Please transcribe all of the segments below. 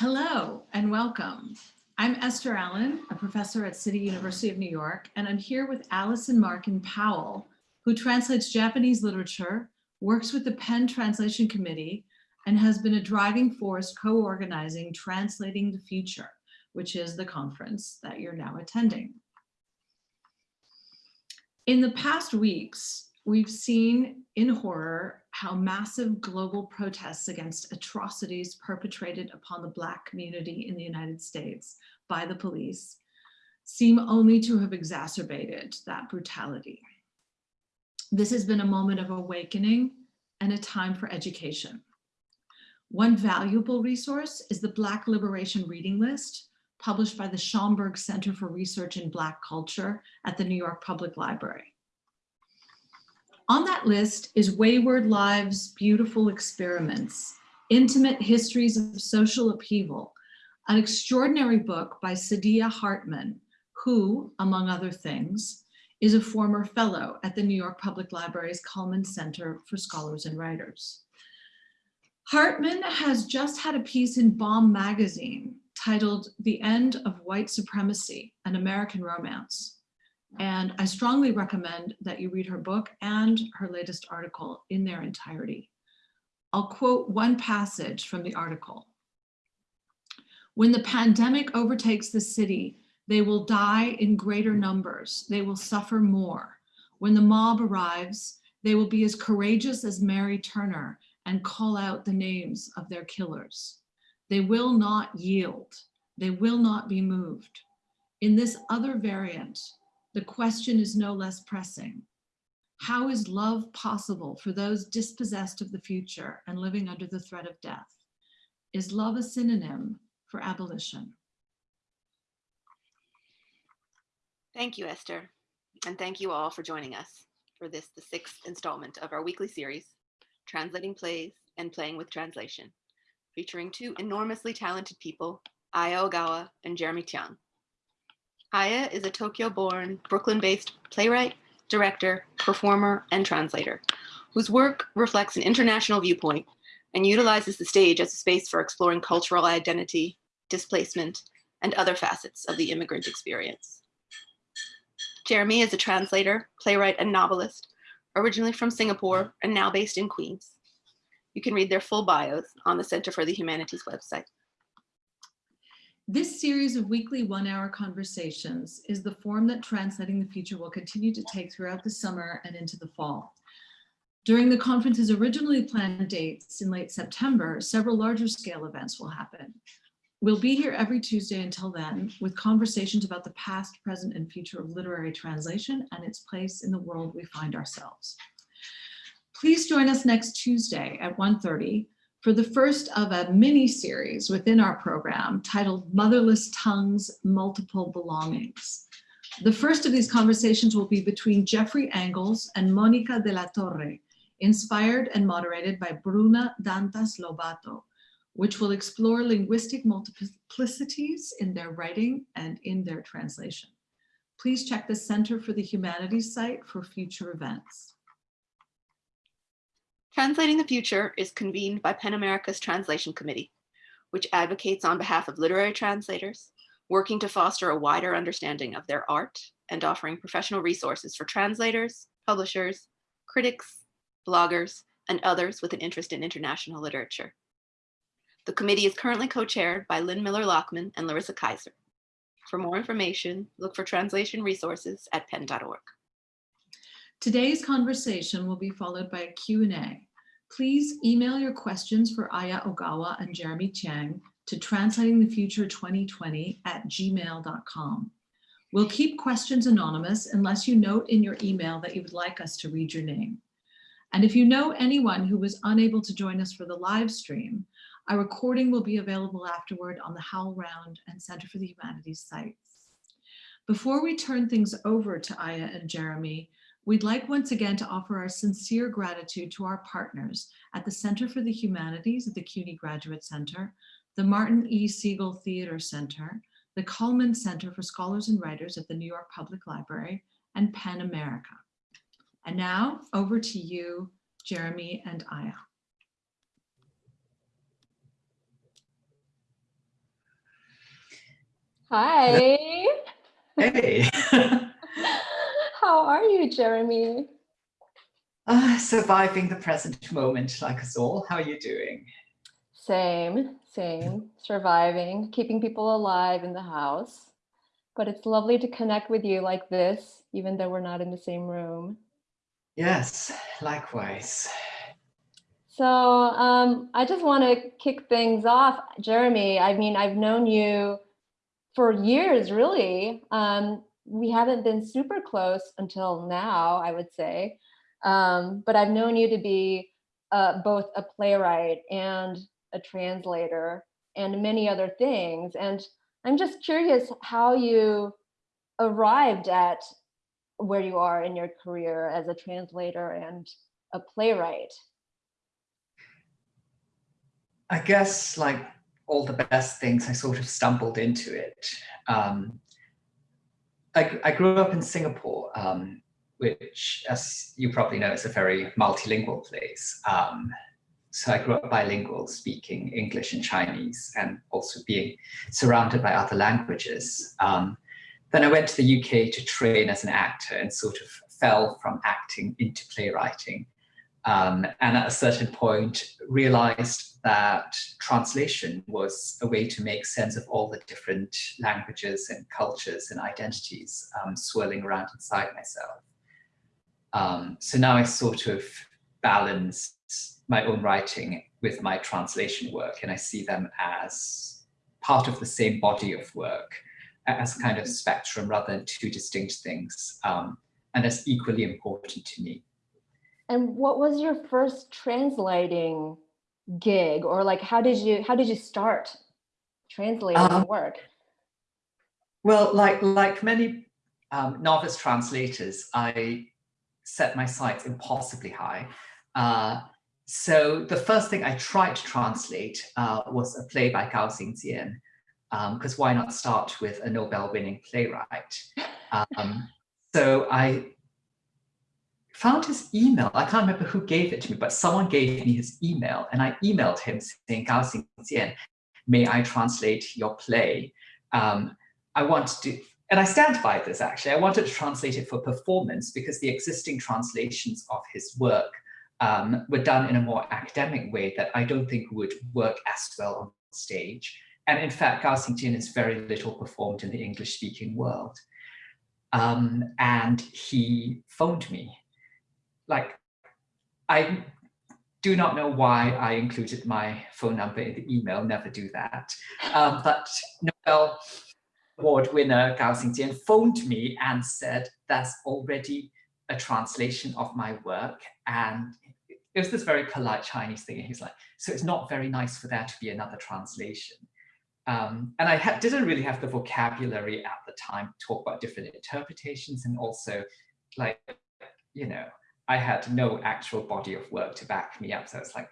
Hello and welcome. I'm Esther Allen, a professor at City University of New York, and I'm here with Allison Markin Powell, who translates Japanese literature, works with the PEN Translation Committee, and has been a driving force co-organizing Translating the Future, which is the conference that you're now attending. In the past weeks, we've seen in horror how massive global protests against atrocities perpetrated upon the Black community in the United States by the police seem only to have exacerbated that brutality. This has been a moment of awakening and a time for education. One valuable resource is the Black Liberation Reading List, published by the Schomburg Center for Research in Black Culture at the New York Public Library. On that list is Wayward Lives, Beautiful Experiments, Intimate Histories of Social Upheaval, an extraordinary book by Saidiya Hartman, who, among other things, is a former fellow at the New York Public Library's Cullman Center for Scholars and Writers. Hartman has just had a piece in Bomb magazine titled The End of White Supremacy, an American Romance. And I strongly recommend that you read her book and her latest article in their entirety. I'll quote one passage from the article. When the pandemic overtakes the city, they will die in greater numbers. They will suffer more. When the mob arrives, they will be as courageous as Mary Turner and call out the names of their killers. They will not yield. They will not be moved. In this other variant, the question is no less pressing. How is love possible for those dispossessed of the future and living under the threat of death? Is love a synonym for abolition? Thank you, Esther. And thank you all for joining us for this, the sixth installment of our weekly series, Translating Plays and Playing with Translation, featuring two enormously talented people, Aya Ogawa and Jeremy Tiang. Aya is a Tokyo-born, Brooklyn-based playwright, director, performer, and translator, whose work reflects an international viewpoint and utilizes the stage as a space for exploring cultural identity, displacement, and other facets of the immigrant experience. Jeremy is a translator, playwright, and novelist, originally from Singapore and now based in Queens. You can read their full bios on the Center for the Humanities website. This series of weekly one-hour conversations is the form that Translating the Future will continue to take throughout the summer and into the fall. During the conference's originally planned dates in late September, several larger scale events will happen. We'll be here every Tuesday until then with conversations about the past, present, and future of literary translation and its place in the world we find ourselves. Please join us next Tuesday at 1.30 for the first of a mini series within our program titled Motherless Tongues, Multiple Belongings. The first of these conversations will be between Jeffrey Angles and Monica de la Torre, inspired and moderated by Bruna Dantas Lobato, which will explore linguistic multiplicities in their writing and in their translation. Please check the Center for the Humanities site for future events. Translating the Future is convened by PEN America's Translation Committee, which advocates on behalf of literary translators, working to foster a wider understanding of their art and offering professional resources for translators, publishers, critics, bloggers, and others with an interest in international literature. The committee is currently co-chaired by Lyn Miller-Lachmann and Larissa Kyzer. For more information, look for translation resources at pen.org. Today's conversation will be followed by a Q&A. Please email your questions for Aya Ogawa and Jeremy Tiang to translatingthefuture2020 at gmail.com. We'll keep questions anonymous unless you note in your email that you would like us to read your name. And if you know anyone who was unable to join us for the live stream, a recording will be available afterward on the HowlRound and Center for the Humanities sites. Before we turn things over to Aya and Jeremy, we'd like once again to offer our sincere gratitude to our partners at the Center for the Humanities at the CUNY Graduate Center, the Martin E. Segal Theater Center, the Cullman Center for Scholars and Writers at the New York Public Library, and PEN America. And now over to you, Jeremy and Aya. Hi. Hey. How are you, Jeremy? uh, surviving the present moment like us all. How are you doing? Same, same. Surviving, keeping people alive in the house. But it's lovely to connect with you like this, even though we're not in the same room. Yes, likewise. So um, I just want to kick things off. Jeremy, I mean, I've known you for years, really. Um, we haven't been super close until now, I would say. Um, but I've known you to be uh, both a playwright and a translator and many other things. And I'm just curious how you arrived at where you are in your career as a translator and a playwright. I guess like all the best things, I sort of stumbled into it. Um, I, grew up in Singapore, um, which, as you probably know, is a very multilingual place. Um, so I grew up bilingual, speaking English and Chinese, and also being surrounded by other languages. Um, then I went to the UK to train as an actor and sort of fell from acting into playwriting. Um, and at a certain point realized that translation was a way to make sense of all the different languages and cultures and identities um, swirling around inside myself. Um, so now I sort of balance my own writing with my translation work and I see them as part of the same body of work as kind of spectrum rather than two distinct things um, and as equally important to me. And what was your first translating gig or like how did you how did you start translating um, work? Well, like like many um, novice translators, I set my sights impossibly high. Uh, so the first thing I tried to translate uh, was a play by Gao Xingjian, because um, why not start with a Nobel-winning playwright? Um, so I found his email. I can't remember who gave it to me, but someone gave me his email, and I emailed him saying, Gao Xingjian, may I translate your play? Um, I want to and I stand by this actually. I wanted to translate it for performance because the existing translations of his work um, were done in a more academic way that I don't think would work as well on stage. And in fact, Gao Xingjian is very little performed in the English speaking world. Um, and he phoned me. Like, I do not know why I included my phone number in the email, never do that. Um, but Nobel Award winner Gao Xingjian phoned me and said, that's already a translation of my work. And it was this very polite Chinese thing. And he's like, so it's not very nice for there to be another translation. Um, and I didn't really have the vocabulary at the time to talk about different interpretations and also like, you know, I had no actual body of work to back me up. So it's like,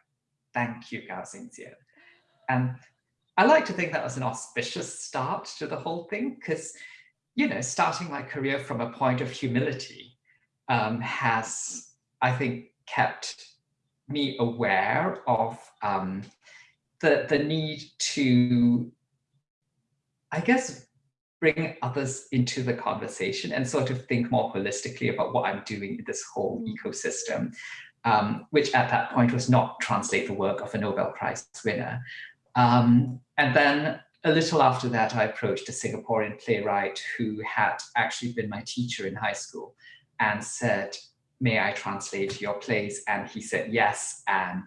thank you, Gao Xingjian. And I like to think that was an auspicious start to the whole thing because, you know, starting my career from a point of humility um, has, I think, kept me aware of um, the, the need to, I guess, bring others into the conversation and sort of think more holistically about what I'm doing in this whole mm. ecosystem, um, which at that point was not translate the work of a Nobel Prize winner, um, and then a little after that, I approached a Singaporean playwright who had actually been my teacher in high school and said, may I translate your plays? And he said yes. And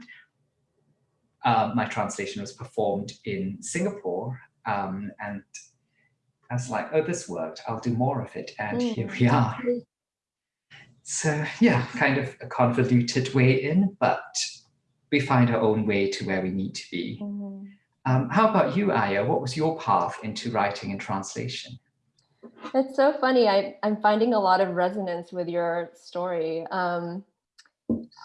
uh, my translation was performed in Singapore. Um, and I was like, oh, this worked. I'll do more of it. And mm. here we are. So yeah, kind of a convoluted way in, but we find our own way to where we need to be. Mm -hmm. Um, how about you, Aya? What was your path into writing and translation? It's so funny. I, I'm finding a lot of resonance with your story. Um,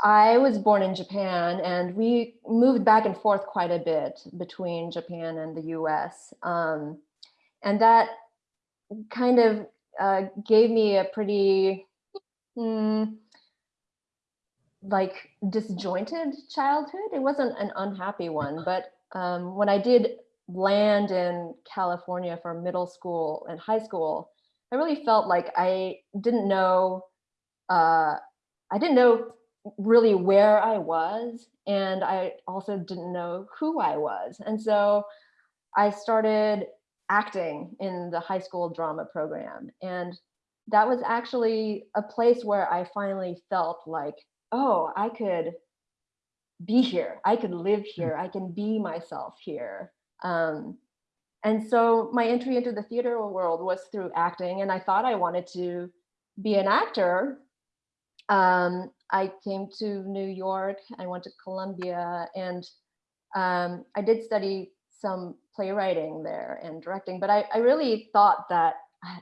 I was born in Japan and we moved back and forth quite a bit between Japan and the US. Um, and that kind of uh, gave me a pretty hmm, like disjointed childhood. It wasn't an unhappy one, but um, when I did land in California for middle school and high school, I really felt like I didn't know, uh, I didn't know really where I was, and I also didn't know who I was. And so I started acting in the high school drama program. And that was actually a place where I finally felt like, oh, I could be here. I could live here. I can be myself here. Um, and so my entry into the theater world was through acting, and I thought I wanted to be an actor. Um, I came to New York, I went to Columbia, and um, I did study some playwriting there and directing, but I, I really thought that,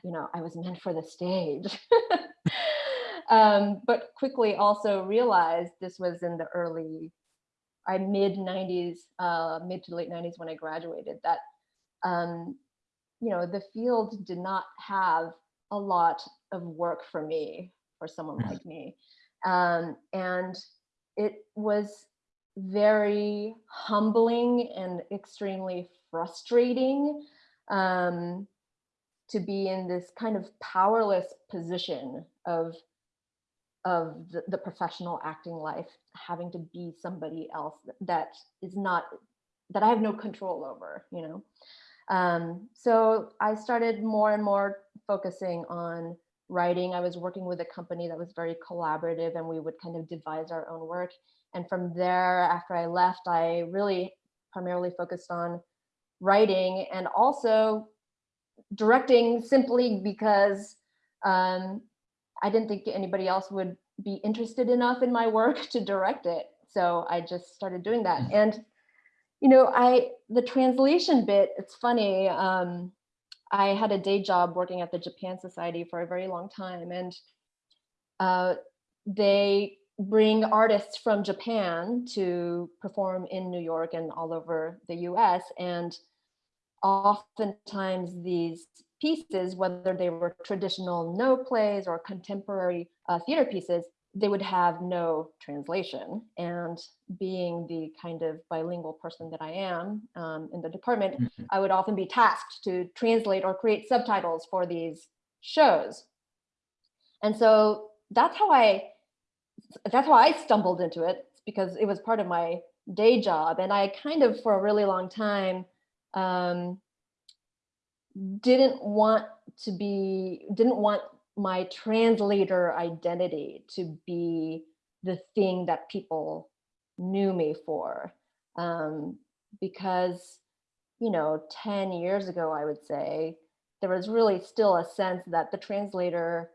you know, I was meant for the stage. um, but quickly also realized this was in the early, I mid 90s, uh, mid to late 90s when I graduated, that um, you know, the field did not have a lot of work for me, for someone Mhm. like me. Um, and it was very humbling and extremely frustrating um, to be in this kind of powerless position of of the, the professional acting life, having to be somebody else that is not that I have no control over, you know. Um, so I started more and more focusing on writing. I was working with a company that was very collaborative and we would kind of devise our own work. And from there, after I left, I really primarily focused on writing and also directing simply because um, I didn't think anybody else would be interested enough in my work to direct it. So I just started doing that. Mm. And you know, I the translation bit, it's funny. Um, I had a day job working at the Japan Society for a very long time, and uh, they bring artists from Japan to perform in New York and all over the US. And oftentimes these pieces, whether they were traditional Noh plays or contemporary uh, theater pieces, they would have no translation. And being the kind of bilingual person that I am um, in the department, Mhm. I would often be tasked to translate or create subtitles for these shows. And so that's how I that's how I stumbled into it because it was part of my day job. And I kind of for a really long time um, didn't want to be didn't want my translator identity to be the thing that people knew me for um, because you know 10 years ago i would say there was really still a sense that the translator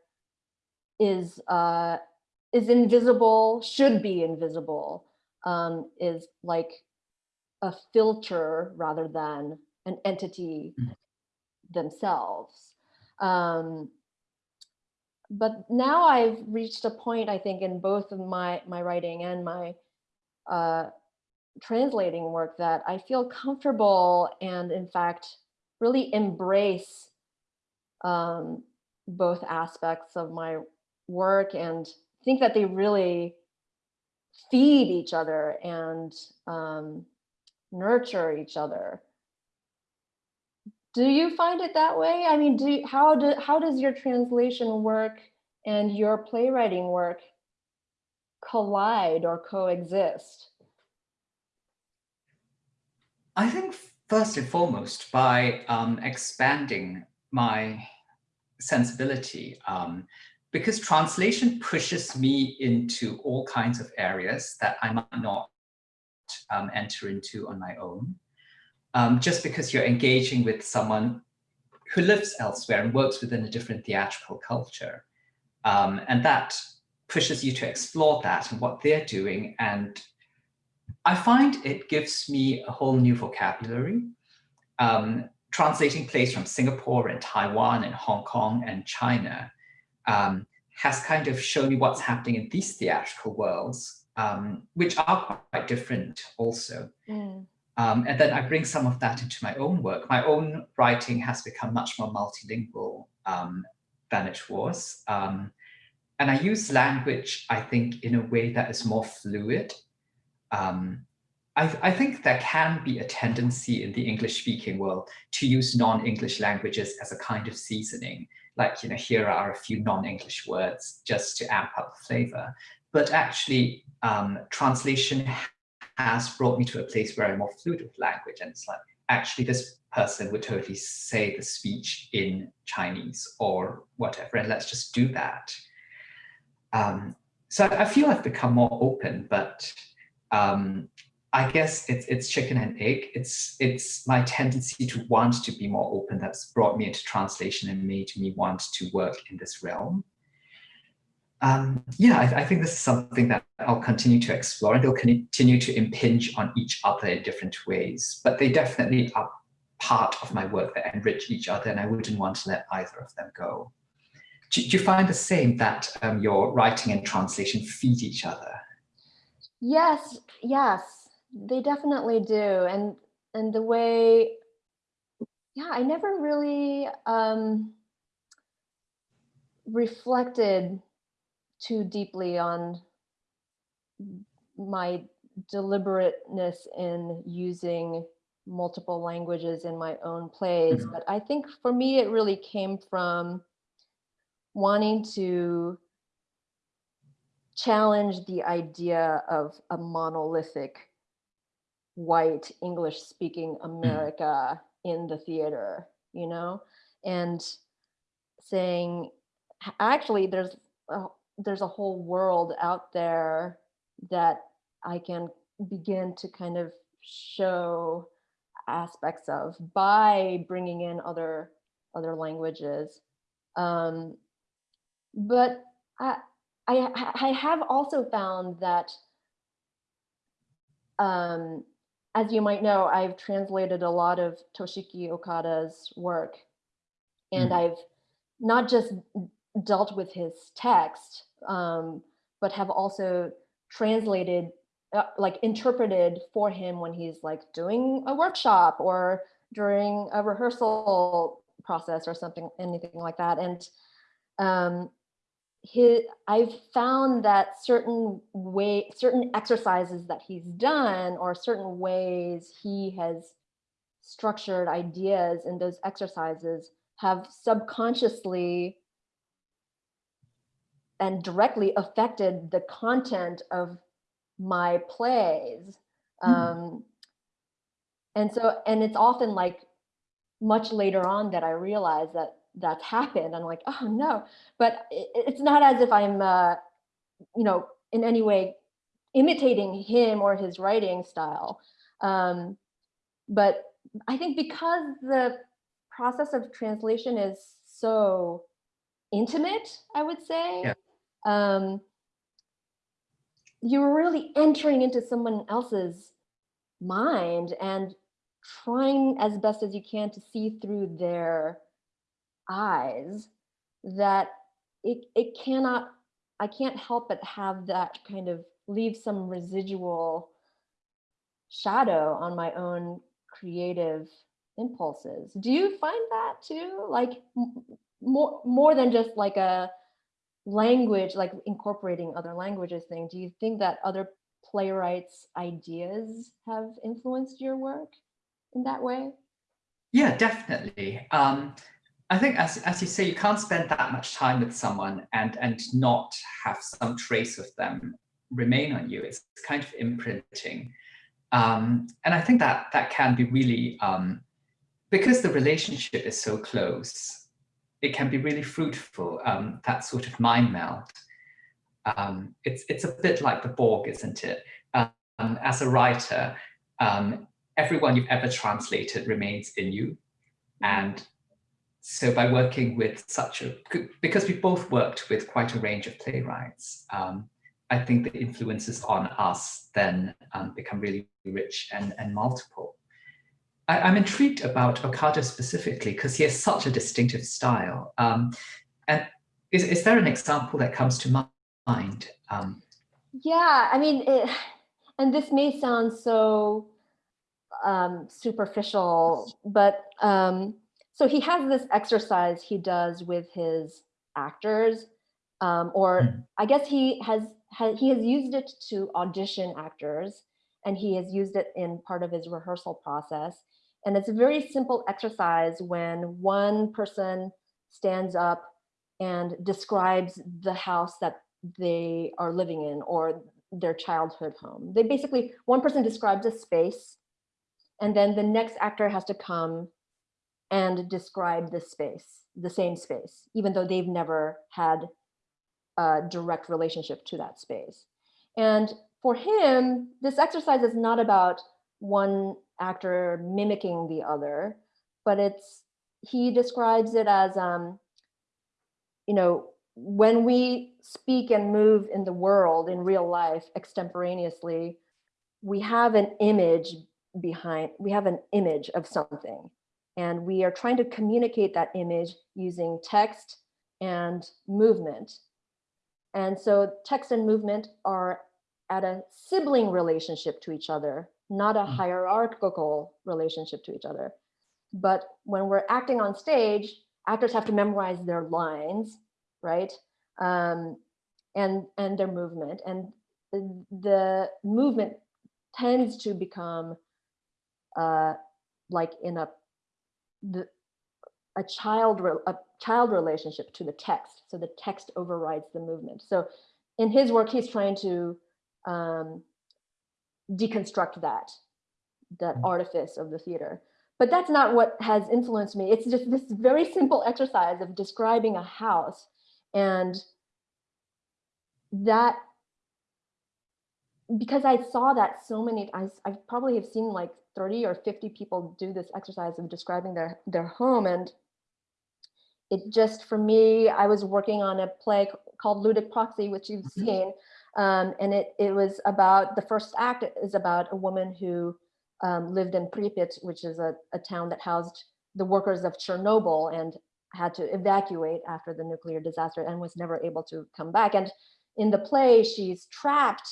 is uh, is invisible should be invisible um, is like a filter rather than an entity Mhm. themselves um, but now I've reached a point, I think, in both of my my writing and my uh, translating work that I feel comfortable and, in fact, really embrace um, both aspects of my work and think that they really feed each other and um, nurture each other. Do you find it that way? I mean, do how do how does your translation work and your playwriting work collide or coexist? I think first and foremost by um, expanding my sensibility, um, because translation pushes me into all kinds of areas that I might not um, enter into on my own. Um, just because you're engaging with someone who lives elsewhere and works within a different theatrical culture. Um, and that pushes you to explore that and what they're doing. And I find it gives me a whole new vocabulary. Um, translating plays from Singapore and Taiwan and Hong Kong and China um, has kind of shown me what's happening in these theatrical worlds, um, which are quite different also. Mm, Um, and then I bring some of that into my own work. My own writing has become much more multilingual um, than it was. Um, and I use language, I think, in a way that is more fluid. Um, I, I think there can be a tendency in the English speaking world to use non-English languages as a kind of seasoning. Like, you know, here are a few non-English words just to amp up the flavor. But actually, um, translation has brought me to a place where I'm more fluid with language. And it's like, actually, this person would totally say the speech in Chinese or whatever, and let's just do that. Um, so I feel I've become more open, but um, I guess it's it's chicken and egg. It's it's my tendency to want to be more open that's brought me into translation and made me want to work in this realm. Um, yeah, I, I, think this is something that I'll continue to explore and they'll continue to impinge on each other in different ways, but they definitely are part of my work that enrich each other and I wouldn't want to let either of them go. Do, do you find the same that um, your writing and translation feed each other? Yes, yes, they definitely do. And and the way, yeah, I never really um, reflected too deeply on my deliberateness in using multiple languages in my own plays. Mhm. But I think for me, it really came from wanting to challenge the idea of a monolithic white English speaking America in the theater, you know, and saying, actually, there's a, there's a whole world out there that I can begin to kind of show aspects of by bringing in other other languages. Um, but I, I I have also found that, um, as you might know, I've translated a lot of Toshiki Okada's work, and Mm. I've not just dealt with his text, um, but have also translated, uh, like interpreted for him when he's like doing a workshop or during a rehearsal process or something, anything like that. And um, his, I've found that certain way, certain exercises that he's done or certain ways he has structured ideas in those exercises have subconsciously and directly affected the content of my plays. Mm. Um, and so, and it's often like much later on that I realize that that's happened. I'm like, oh no, but it, it's not as if I'm, uh, you know, in any way imitating him or his writing style. Um, but I think because the process of translation is so intimate, I would say, Yeah. Um, you're really entering into someone else's mind and trying as best as you can to see through their eyes that it, it cannot, I can't help but have that kind of leave some residual shadow on my own creative impulses. Do you find that too? Like more, more than just like a language, like incorporating other languages thing, do you think that other playwrights' ideas have influenced your work in that way? Yeah, definitely. Um, I think, as, as you say, you can't spend that much time with someone and, and not have some trace of them remain on you. It's kind of imprinting. Um, and I think that that can be really, um, because the relationship is so close, it can be really fruitful, um, that sort of mind meld. Um, it's, it's a bit like the Borg, isn't it? Um, as a writer, um, everyone you've ever translated remains in you. And so by working with such a, because we both worked with quite a range of playwrights, um, I think the influences on us then um, become really rich and, and multiple. I, am intrigued about Okada specifically because he has such a distinctive style. Um, and is, is there an example that comes to mind? Um, yeah, I mean, it, and this may sound so um, superficial, but um, so he has this exercise he does with his actors, um, or Mhm. I guess he has, has he has used it to audition actors, and he has used it in part of his rehearsal process. And it's a very simple exercise when one person stands up and describes the house that they are living in or their childhood home. They basically, one person describes a space and then the next actor has to come and describe the space, the same space, even though they've never had a direct relationship to that space. And for him, this exercise is not about one actor mimicking the other, but it's, he describes it as, um, you know, when we speak and move in the world in real life extemporaneously, we have an image behind, we have an image of something. And we are trying to communicate that image using text and movement. And so text and movement are at a sibling relationship to each other, not a Mm. hierarchical relationship to each other. But when we're acting on stage, actors have to memorize their lines, right? Um, and, and their movement. And the, the movement tends to become uh, like in a the a child a child relationship to the text so the text overrides the movement so in his work he's trying to um, deconstruct that that Mm. artifice of the theater but that's not what has influenced me it's just this very simple exercise of describing a house and that because I saw that so many, I, I probably have seen like 30 or 50 people do this exercise of describing their, their home. And it just, for me, I was working on a play called Ludic Proxy, which you've Mhm. seen. Um, and it, it was about, the first act is about a woman who um, lived in Pripyat, which is a, a town that housed the workers of Chernobyl and had to evacuate after the nuclear disaster and was never able to come back. And in the play, she's trapped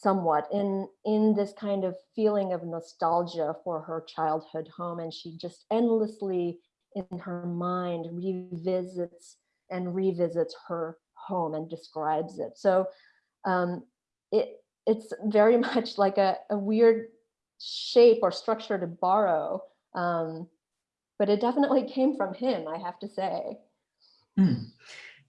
somewhat in in this kind of feeling of nostalgia for her childhood home and she just endlessly in her mind revisits and revisits her home and describes it so um it it's very much like a, a weird shape or structure to borrow um but it definitely came from him i have to say Hmm.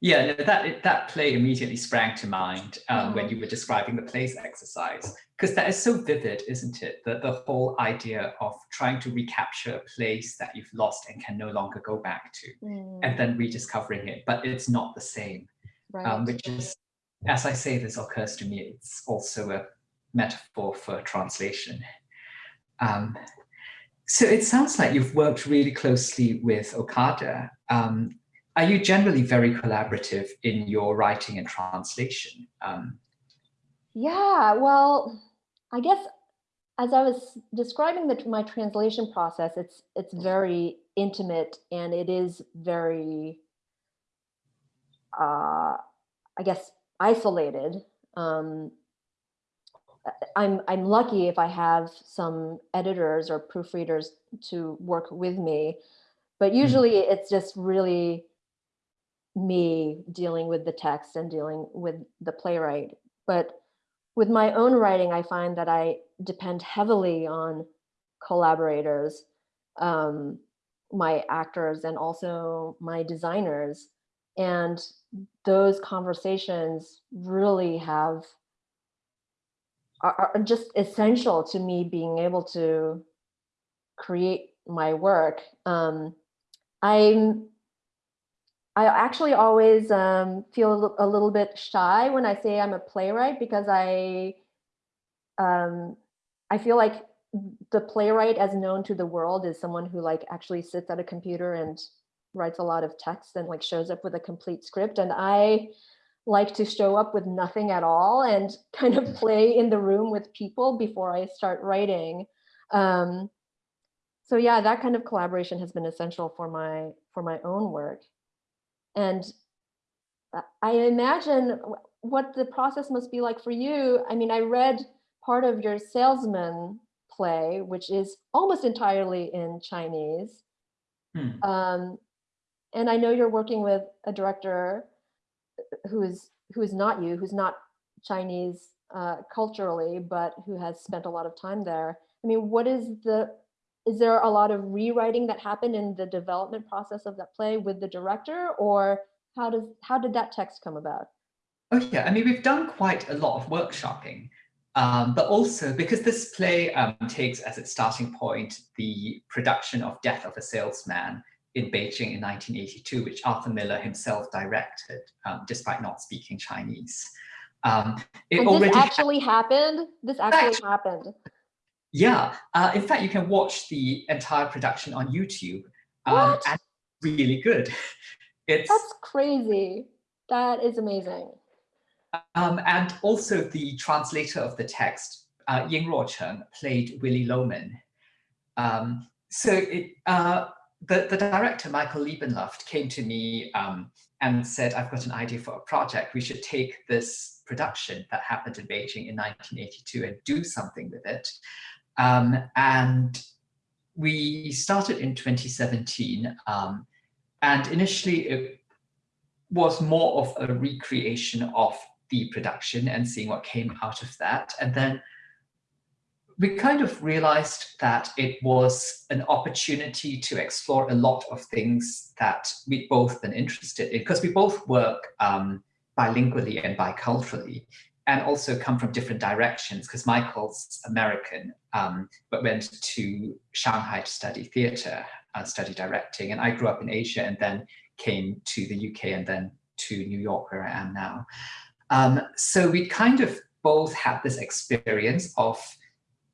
Yeah, that that play immediately sprang to mind um, when you were describing the plays exercise, because that is so vivid, isn't it? That the whole idea of trying to recapture a place that you've lost and can no longer go back to, Mm, and then rediscovering it, but it's not the same. right Um, which is, as I say, this occurs to me, it's also a metaphor for translation. Um, so it sounds like you've worked really closely with Okada. Um, are you generally very collaborative in your writing and translation? Um, Yeah, well, I guess as I was describing the, my translation process, it's it's very intimate and it is very, uh, I guess, isolated. Um, I'm I'm lucky if I have some editors or proofreaders to work with me, but usually it's just really me dealing with the text and dealing with the playwright. But with my own writing, I find that I depend heavily on collaborators, um, my actors, and also my designers. And those conversations really have are, just essential to me being able to create my work. Um, I'm I actually always um, feel a a little bit shy when I say I'm a playwright because I um, I feel like the playwright as known to the world is someone who like actually sits at a computer and writes a lot of text and like shows up with a complete script and I like to show up with nothing at all and kind of play in the room with people before I start writing. Um, so yeah, that kind of collaboration has been essential for my for my own work. And I imagine what the process must be like for you. I mean, I read part of your salesman play, which is almost entirely in Chinese. hmm. Um, and I know you're working with a director who is who is not you, who's not Chinese uh, culturally, but who has spent a lot of time there. I mean, what is the, is there a lot of rewriting that happened in the development process of that play with the director or how does, how did that text come about? Oh yeah, I mean, we've done quite a lot of workshopping, um, but also because this play um, takes as its starting point the production of Death of a Salesman in Beijing in 1982, which Arthur Miller himself directed, um, despite not speaking Chinese. Um, it And already this actually happened? This actually happened. Yeah, uh, in fact, you can watch the entire production on YouTube. Um, What? and really good. It's That's crazy. That is amazing. um, and also the translator of the text, uh, Ying Ruocheng, played Willy Loman. Um, so it, uh, the, the director, Michael Leibenluft, came to me um, and said, I've got an idea for a project. We should take this production that happened in Beijing in 1982 and do something with it. Um, and we started in 2017. Um, and initially it was more of a recreation of the production and seeing what came out of that. And then we kind of realized that it was an opportunity to explore a lot of things that we'd both been interested in because we both work um, bilingually and biculturally and also come from different directions because Michael's American um, but went to Shanghai to study theater, uh, study directing. And I grew up in Asia and then came to the UK and then to New York where I am now. Um, so we kind of both had this experience of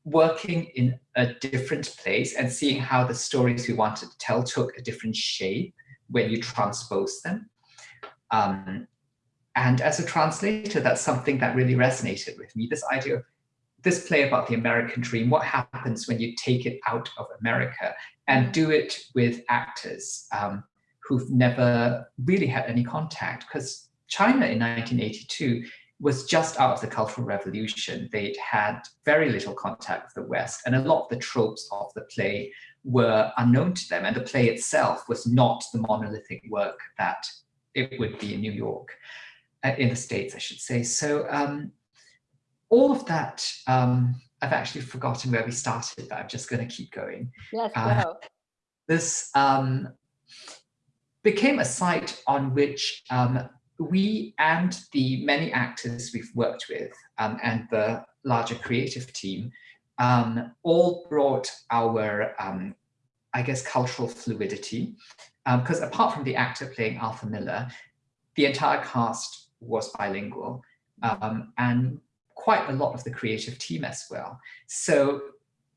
working in a different place and seeing how the stories we wanted to tell took a different shape when you transpose them. Um, and as a translator, that's something that really resonated with me, this idea of this play about the American dream, what happens when you take it out of America and do it with actors um, who've never really had any contact because China in 1982 was just out of the Cultural Revolution. They'd had very little contact with the West, and a lot of the tropes of the play were unknown to them, and the play itself was not the monolithic work that it would be in New York, uh, in the States, I should say. So um, all of that, um, I've actually forgotten where we started, but I'm just going to keep going. Yes, Uh, go. This um, became a site on which um, we and the many actors we've worked with um, and the larger creative team um, all brought our, um, I guess, cultural fluidity. Because apart from the actor playing Arthur Miller, the entire cast was bilingual um, and quite a lot of the creative team as well. So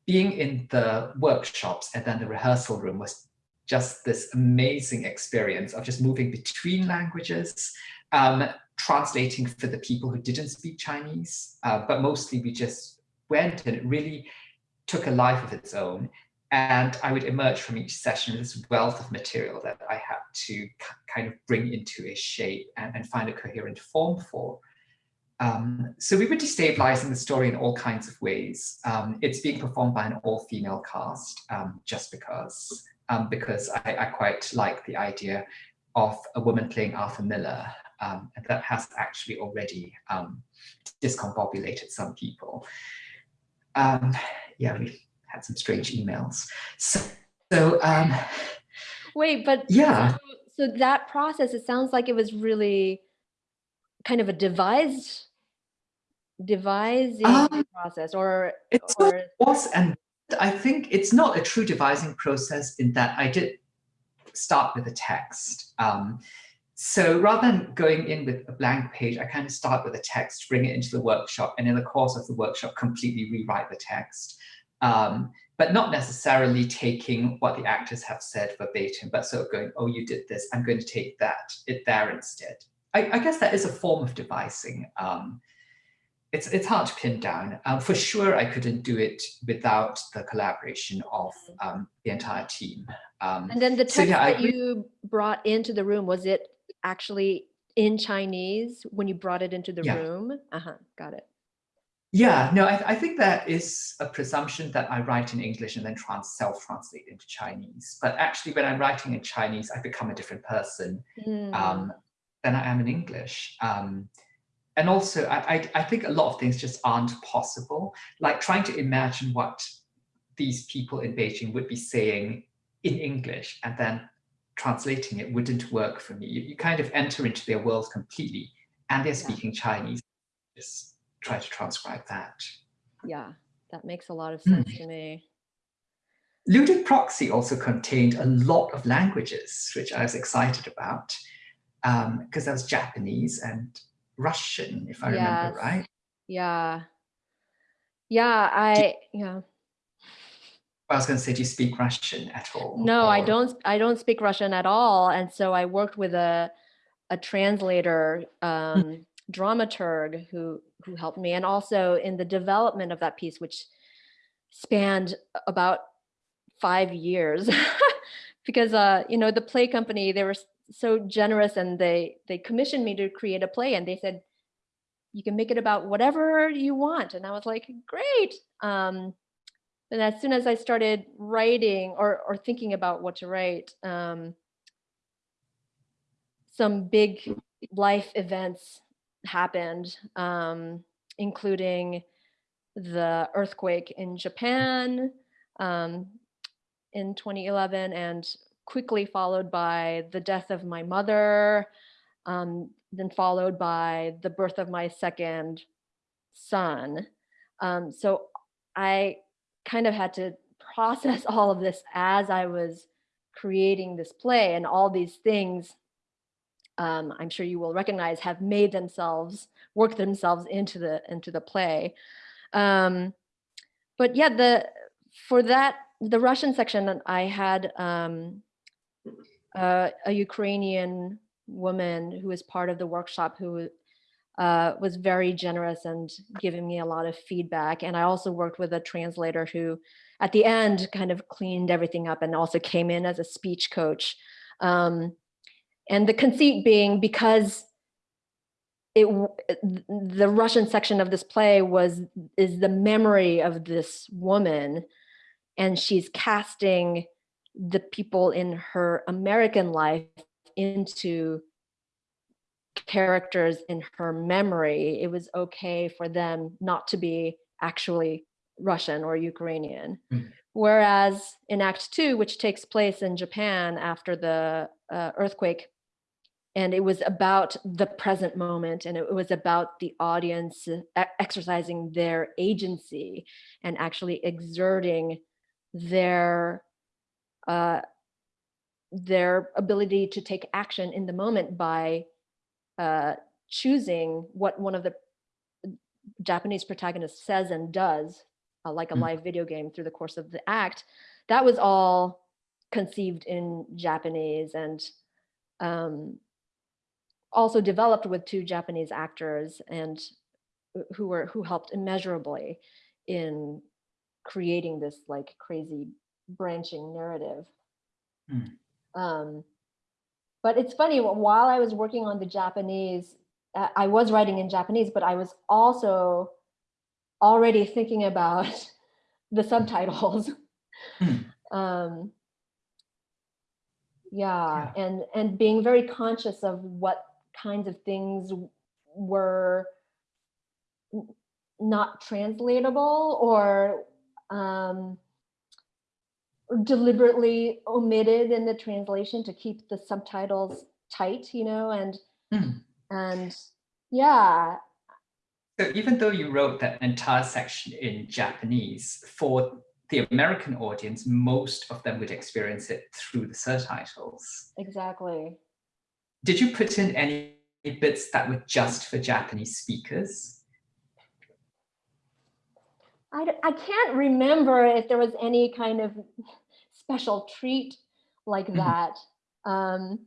being in the workshops and then the rehearsal room was just this amazing experience of just moving between languages, um, translating for the people who didn't speak Chinese, uh, but mostly we just went and it really took a life of its own. And I would emerge from each session with this wealth of material that I had to kind of bring into a shape and, and find a coherent form for. Um, so we were destabilizing the story in all kinds of ways. Um, it's being performed by an all-female cast um, just because, um, because I, I, quite like the idea of a woman playing Arthur Miller, um, and that has actually already um, discombobulated some people. yeah, we had some strange emails. So, so wait, but yeah. So, so that process, it sounds like it was really kind of a devised devising um, process or it or was and i think it's not a true devising process in that i did start with a text um, so rather than going in with a blank page i kind of start with a text bring it into the workshop and in the course of the workshop completely rewrite the text um, but not necessarily taking what the actors have said verbatim but sort of going oh you did this i'm going to take that it there instead. I, I guess that is a form of devising um, it's it's hard to pin down. Um, for sure, I couldn't do it without the collaboration of um, the entire team. Um, and then the text so yeah, that I, you brought into the room was it actually in Chinese when you brought it into the Yeah. room? Uh huh. Got it. yeah, no, I, I think that is a presumption that I write in English and then trans self-translate into Chinese. But actually, when I'm writing in Chinese, I become a different person Mm. um, than I am in English. Um, and also, I, I, I think a lot of things just aren't possible. Like trying to imagine what these people in Beijing would be saying in English and then translating it wouldn't work for me. You, you kind of enter into their world completely and they're Yeah. speaking Chinese. Just try to transcribe that. Yeah, that makes a lot of Hmm. sense to me. Ludic Proxy also contained a lot of languages, which I was excited about, because there was Japanese and Russian, if I remember right. Yeah. Yeah, I yeah. I was going to say, do you speak Russian at all? No, I don't I don't speak Russian at all. And so I worked with a a translator, um, dramaturg who who helped me and also in the development of that piece, which spanned about five years. because uh, you know, the play company, they were so generous and they they commissioned me to create a play and they said, you can make it about whatever you want. And I was like, great. Um, and as soon as I started writing or, or thinking about what to write, um, some big life events happened, um, including the earthquake in Japan um, in 2011 and quickly followed by the death of my mother, um, then followed by the birth of my second son. Um, so I kind of had to process all of this as I was creating this play and all these things um, I'm sure you will recognize have made themselves work themselves into the into the play. Um, but yeah, the for that the Russian section that I had um, uh, a Ukrainian woman who was part of the workshop who uh, was very generous and giving me a lot of feedback. And I also worked with a translator who, at the end, kind of cleaned everything up and also came in as a speech coach. Um, and the conceit being because it the Russian section of this play was is the memory of this woman, and she's casting the people in her American life into characters in her memory, it was okay for them not to be actually Russian or Ukrainian. Mm. Whereas in Act Two, which takes place in Japan after the uh, earthquake, and it was about the present moment and it was about the audience exercising their agency and actually exerting their uh, their ability to take action in the moment by uh, choosing what one of the Japanese protagonists says and does, uh, like a Mm. live video game through the course of the act. That was all conceived in Japanese and um, also developed with two Japanese actors and who were who helped immeasurably in creating this like crazy branching narrative. Hmm. Um, but it's funny while I was working on the Japanese, uh, I was writing in Japanese, but I was also already thinking about the subtitles. Hmm. um, yeah, and and being very conscious of what kinds of things were not translatable or um, or deliberately omitted in the translation to keep the subtitles tight, you know, and Hmm. and yeah, So even though you wrote that entire section in Japanese, for the American audience, most of them would experience it through the subtitles. exactly. Did you put in any bits that were just for Japanese speakers? I, I can't remember if there was any kind of special treat like Mhm. that. Um,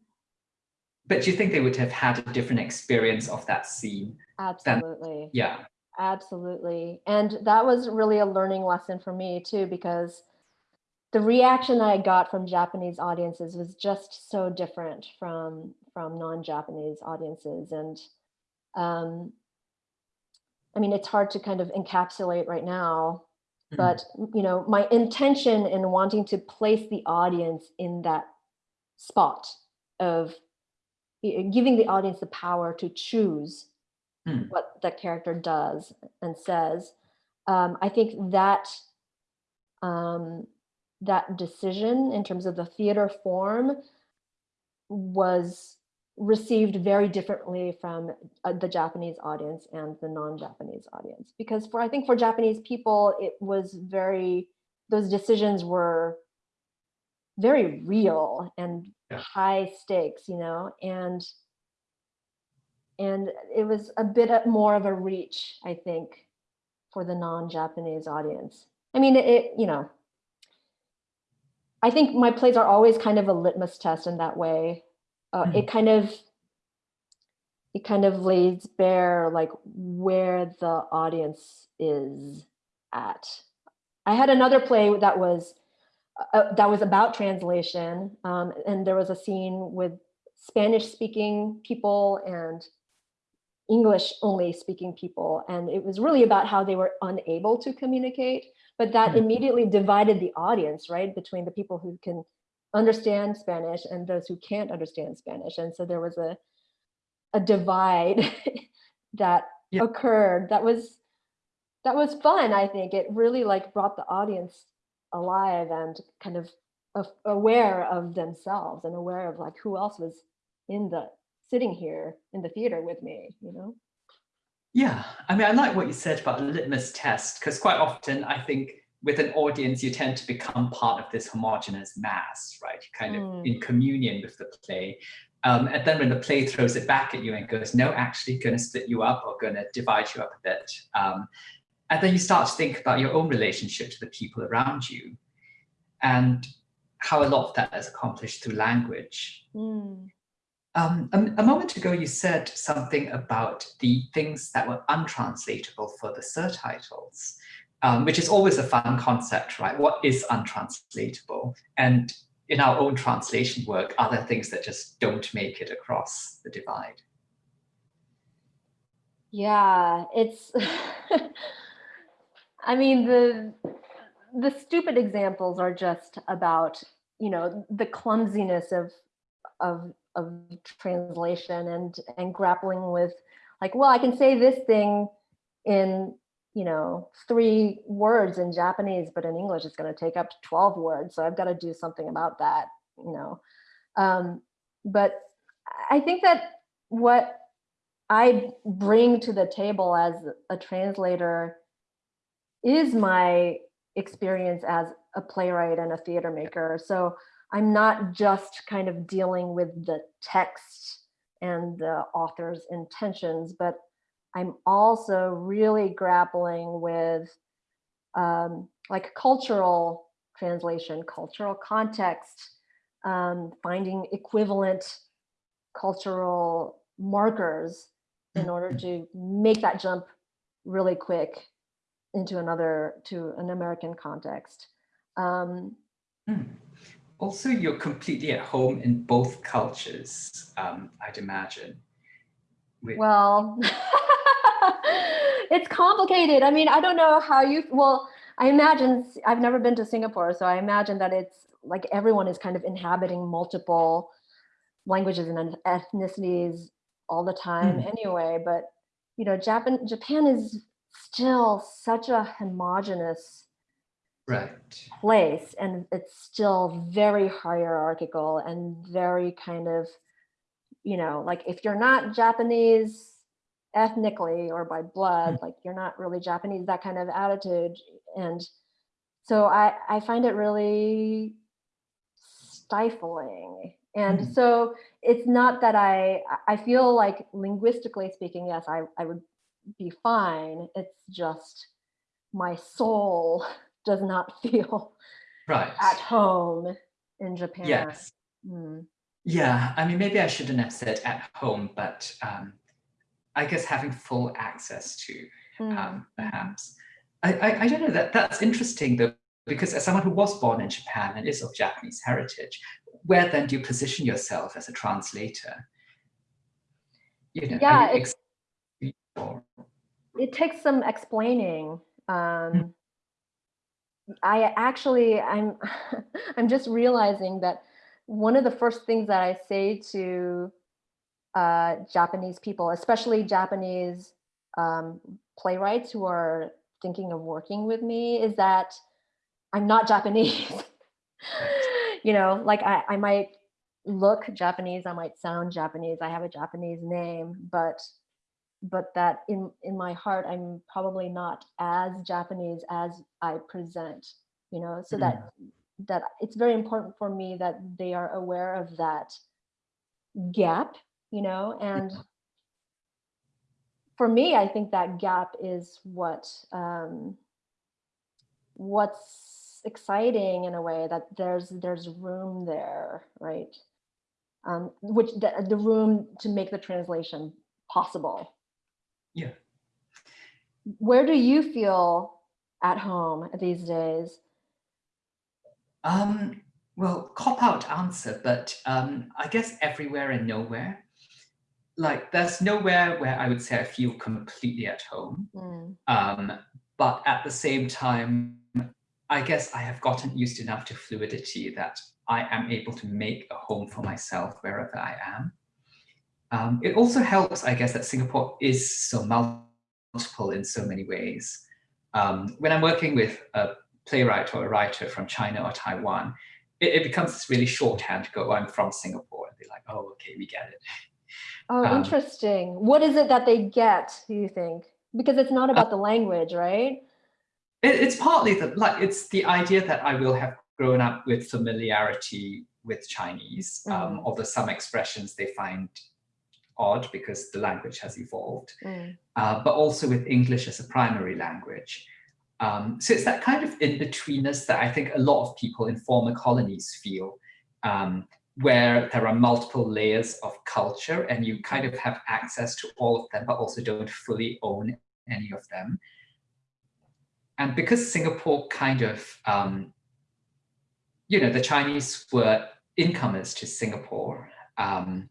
But do you think they would have had a different experience of that scene? absolutely. Yeah. Absolutely. And that was really a learning lesson for me too, because the reaction I got from Japanese audiences was just so different from from non-Japanese audiences. And um, I mean, it's hard to kind of encapsulate right now. But you know, my intention in wanting to place the audience in that spot of giving the audience the power to choose Hmm. what that character does and says. Um, I think that um, that decision in terms of the theater form was received very differently from uh, the Japanese audience and the non-Japanese audience. Because for I think for Japanese people, it was very those decisions were very real and Yeah. high stakes, you know, and and it was a bit more of a reach, I think, for the non-Japanese audience. I mean, it, it, you know, I think my plays are always kind of a litmus test in that way. Uh, It kind of, it kind of lays bare like where the audience is at. I had another play that was uh, that was about translation, um, and there was a scene with Spanish-speaking people and English only speaking people. And it was really about how they were unable to communicate, but that Hmm. immediately divided the audience, right? Between the people who can understand Spanish and those who can't understand Spanish. And so there was a, a divide that Yeah. occurred that was, that was fun, I think. It really like brought the audience alive and kind of aware of themselves and aware of like who else was in the sitting here in the theater with me, you know? Yeah, I mean, I like what you said about the litmus test, because quite often I think with an audience, you tend to become part of this homogenous mass, right? You're kind of Mm. in communion with the play. Um, and then when the play throws it back at you and goes, no, actually going to split you up or going to divide you up a bit. Um, and then you start to think about your own relationship to the people around you and how a lot of that is accomplished through language. Mm. Um, a, a moment ago, you said something about the things that were untranslatable for the surtitles, um, which is always a fun concept, right? What is untranslatable? And in our own translation work, are there things that just don't make it across the divide? Yeah, it's, I mean, the, the stupid examples are just about, you know, the clumsiness of, of, of translation and, and grappling with like, well, I can say this thing in, you know, three words in Japanese, but in English, it's going to take up 12 words. So I've got to do something about that, you know. Um, but I think that what I bring to the table as a translator is my experience as a playwright and a theater maker. So I'm not just kind of dealing with the text and the author's intentions, but I'm also really grappling with um, like cultural translation, cultural context, um, finding equivalent cultural markers in order to make that jump really quick into another, to an American context. Um, Hmm. Also, you're completely at home in both cultures, um, I'd imagine. With- well, it's complicated. I mean, I don't know how you, well, I imagine, I've never been to Singapore, so I imagine that it's like everyone is kind of inhabiting multiple languages and ethnicities all the time Mm. anyway. But, you know, Japan, Japan is still such a homogenous right. place and it's still very hierarchical and very kind of you know like if you're not japanese ethnically or by blood like you're not really japanese that kind of attitude and so i i find it really stifling and Mhm. so it's not that i i feel like linguistically speaking yes i i would be fine it's just my soul does not feel Right. at home in Japan. Yes. Mm. Yeah, I mean, maybe I shouldn't have said at home, but um, I guess having full access to, Mm. um, perhaps. I, I, I don't know, that that's interesting though, because as someone who was born in Japan and is of Japanese heritage, where then do you position yourself as a translator? You know, Yeah, it's- It takes some explaining. Um, I actually, I'm, I'm just realizing that one of the first things that I say to uh, Japanese people, especially Japanese um, playwrights who are thinking of working with me, is that I'm not Japanese. you know, like I, I might look Japanese, I might sound Japanese, I have a Japanese name, but but that in in my heart I'm probably not as Japanese as I present, you know, so that that it's very important for me that they are aware of that gap, you know, and for me, I think that gap is what um, what's exciting in a way that there's there's room there, right? Um, which the, the room to make the translation possible. Yeah. Where do you feel at home these days? Um, well, cop out answer, but um, I guess everywhere and nowhere. Like there's nowhere where I would say I feel completely at home. Mm. Um, but at the same time, I guess I have gotten used enough to fluidity that I am able to make a home for myself wherever I am. Um, it also helps, I guess, that Singapore is so multiple in so many ways. Um, when I'm working with a playwright or a writer from China or Taiwan, it, it becomes this really shorthand to go, oh, I'm from Singapore. And they're like, oh, okay, we get it. Oh, Um, interesting. What is it that they get, do you think? Because it's not about the language, right? It, it's partly the like it's the idea that I will have grown up with familiarity with Chinese, um, Mm. although some expressions they find odd because the language has evolved, Mm. uh, but also with English as a primary language. Um, so it's that kind of in-betweenness that I think a lot of people in former colonies feel, um, where there are multiple layers of culture and you kind of have access to all of them, but also don't fully own any of them. And because Singapore kind of, um, you know, the Chinese were incomers to Singapore, um,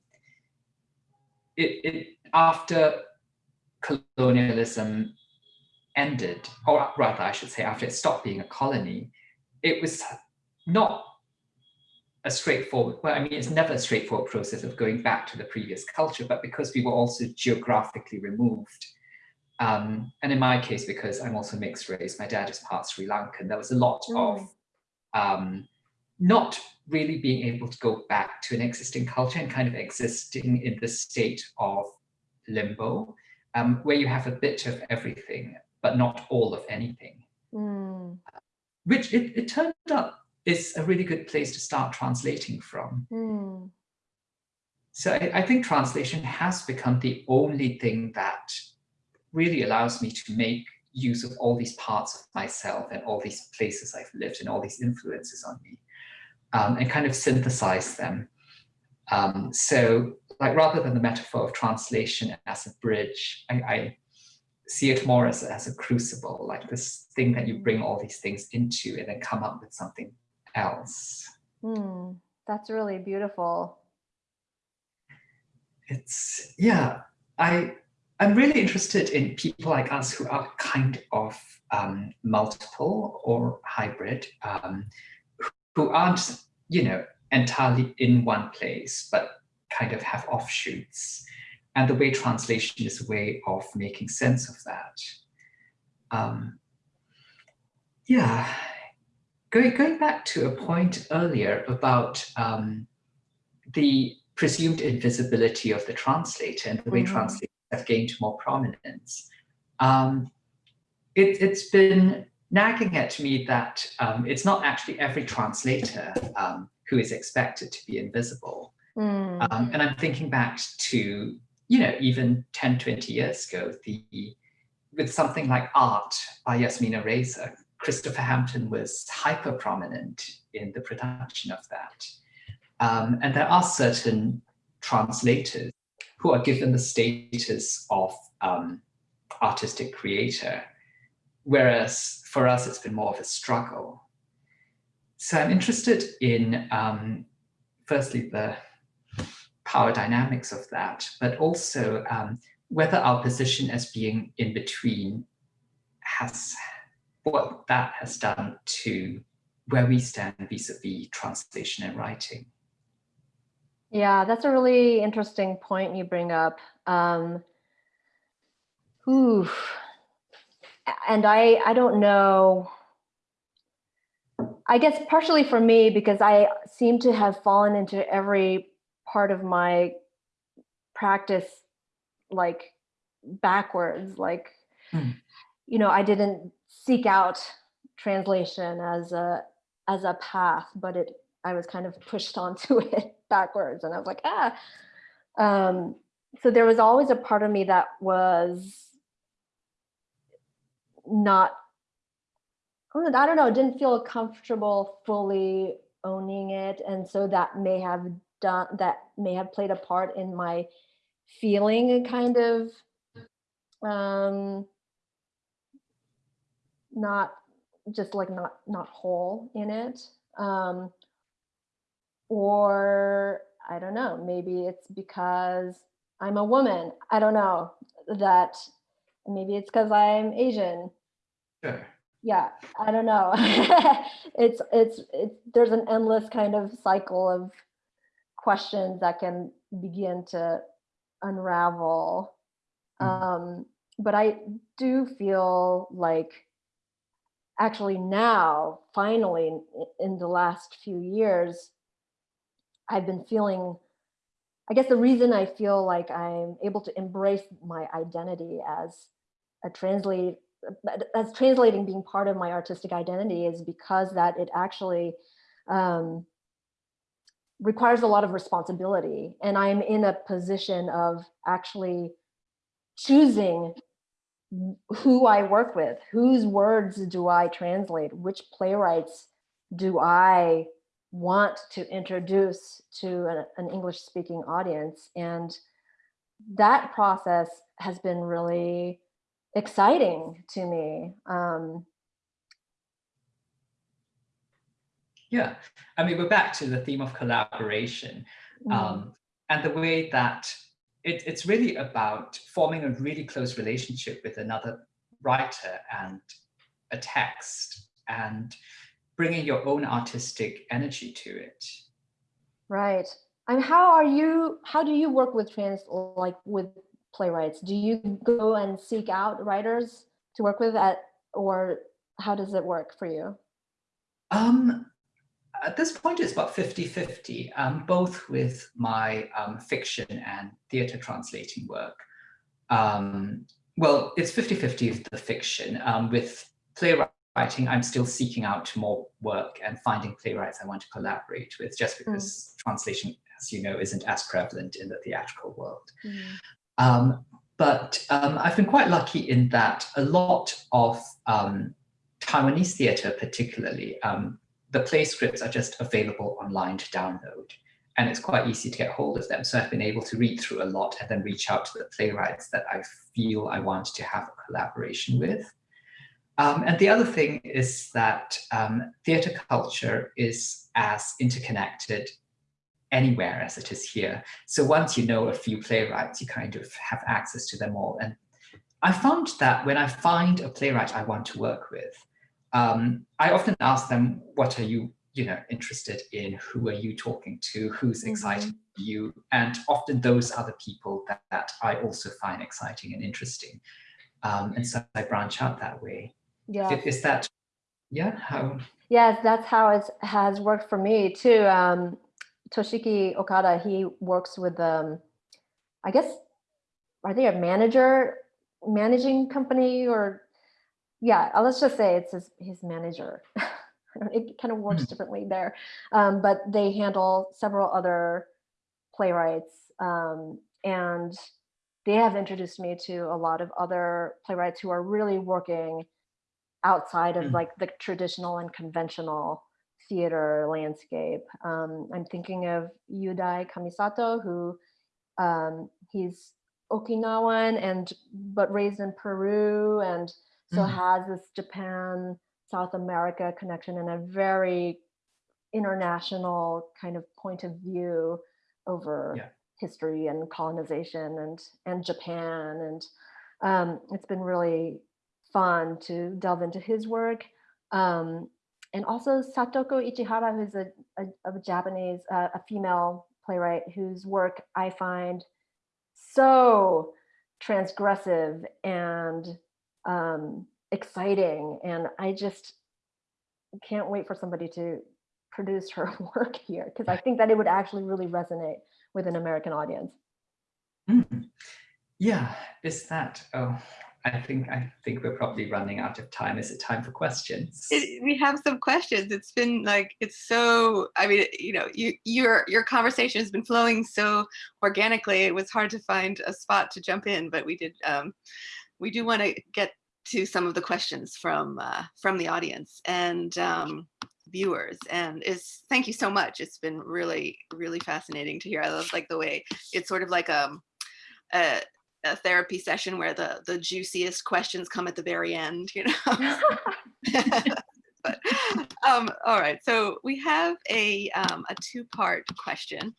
it, it after colonialism ended, or rather, I should say, after it stopped being a colony, it was not a straightforward, well, I mean, it's never a straightforward process of going back to the previous culture, but because we were also geographically removed, um, and in my case, because I'm also mixed race, my dad is part Sri Lankan, there was a lot of um, not really being able to go back to an existing culture and kind of existing in the state of limbo, um, where you have a bit of everything, but not all of anything, Mm. which it, it turned out is a really good place to start translating from. Mm. So I, I think translation has become the only thing that really allows me to make use of all these parts of myself and all these places I've lived and all these influences on me um, and kind of synthesize them. Um, so like rather than the metaphor of translation as a bridge, I, I see it more as, as a crucible, like this thing that you bring all these things into and then come up with something else. Mm. That's really beautiful. it's yeah i i'm really interested in people like us who are kind of um, multiple or hybrid um, who aren't you know entirely in one place but kind of have offshoots and the way translation is a way of making sense of that um, yeah going, going back to a point earlier about um, the presumed invisibility of the translator and the way Mhm. translators have gained more prominence. Um, it, it's been nagging at me that um, it's not actually every translator um, who is expected to be invisible. Mm. Um, and I'm thinking back to, you know, even 10, 20 years ago, the with something like Art by Yasmina Reza, Christopher Hampton was hyper prominent in the production of that. Um, and there are certain translators who are given the status of um, artistic creator, whereas for us it's been more of a struggle. So I'm interested in, um, firstly, the power dynamics of that, but also um, whether our position as being in between has, what that has done to where we stand vis-a-vis translation and writing. Yeah, that's a really interesting point you bring up. Um, ooh, and I I don't know. I guess partially for me because I seem to have fallen into every part of my practice like backwards. Like, Mm. you know, I didn't seek out translation as a as a path, but it I was kind of pushed onto it backwards, and I was like, ah. Um, so there was always a part of me that was not I don't know, didn't feel comfortable fully owning it. And so that may have done, that may have played a part in my feeling a kind of um, not just like not, not whole in it. Um, or I don't know, maybe it's because I'm a woman. I don't know that maybe it's because I'm Asian Sure. yeah i don't know it's it's it's there's an endless kind of cycle of questions that can begin to unravel Mhm. um but i do feel like actually now finally in, the last few years i've been feeling i guess the reason i feel like i'm able to embrace my identity as a translate as translating being part of my artistic identity is because that it actually um, requires a lot of responsibility. And i'm in a position of actually choosing who i work with whose words do i translate which playwrights do i want to introduce to an, an english speaking audience and that process has been really exciting to me. Um, Yeah, I mean, we're back to the theme of collaboration mm, um, and the way that it, it's really about forming a really close relationship with another writer and a text and bringing your own artistic energy to it. right. And how are you, how do you work with trans, like with playwrights? Do you go and seek out writers to work with at, or how does it work for you? Um, at this point, it's about 50-50, um, both with my um, fiction and theatre translating work. Um, well, it's 50-50 of the fiction. Um, with playwriting, I'm still seeking out more work and finding playwrights I want to collaborate with, just because translation, as you know, isn't as prevalent in the theatrical world. Mm, Um, but um, I've been quite lucky in that a lot of um, Taiwanese theatre particularly, um, the play scripts are just available online to download. And it's quite easy to get hold of them. So I've been able to read through a lot and then reach out to the playwrights that I feel I want to have a collaboration with. Um, and the other thing is that um, theatre culture is as interconnected anywhere as it is here. So once you know a few playwrights, you kind of have access to them all. And I found that when I find a playwright I want to work with, um, I often ask them, what are you, you know, interested in? Who are you talking to? Who's exciting for you? And often those are the people that, that I also find exciting and interesting. Um, and so I branch out that way. Yeah. Is that, yeah, how? Yes, that's how it has worked for me too. Um, Toshiki Okada, he works with, um, I guess, are they a manager, managing company or, yeah, uh, let's just say it's his, his manager. it kind of works Mhm. differently there. Um, but they handle several other playwrights um, and they have introduced me to a lot of other playwrights who are really working outside of Mm. like the traditional and conventional theater landscape. Um, I'm thinking of Yudai Kamisato, who um, he's Okinawan and but raised in Peru, and so Mhm. has this Japan South America connection and a very international kind of point of view over Yeah. history and colonization and and Japan and um, it's been really fun to delve into his work. Um, and also Satoko Ichihara, who's a, a, a Japanese, uh, a female playwright whose work I find so transgressive and um, exciting. And I just can't wait for somebody to produce her work here because I think that it would actually really resonate with an American audience. Mm. Yeah, is that, oh, I think I think we're probably running out of time. Is it time for questions? It, we have some questions. It's been like it's so. I mean, you know, you your your conversation has been flowing so organically. It was hard to find a spot to jump in, but we did. Um, we do want to get to some of the questions from uh, from the audience and um, viewers. And is thank you so much. It's been really really fascinating to hear. I love like the way it's sort of like um, a a therapy session where the the juiciest questions come at the very end you know but um all right so we have a um a two-part question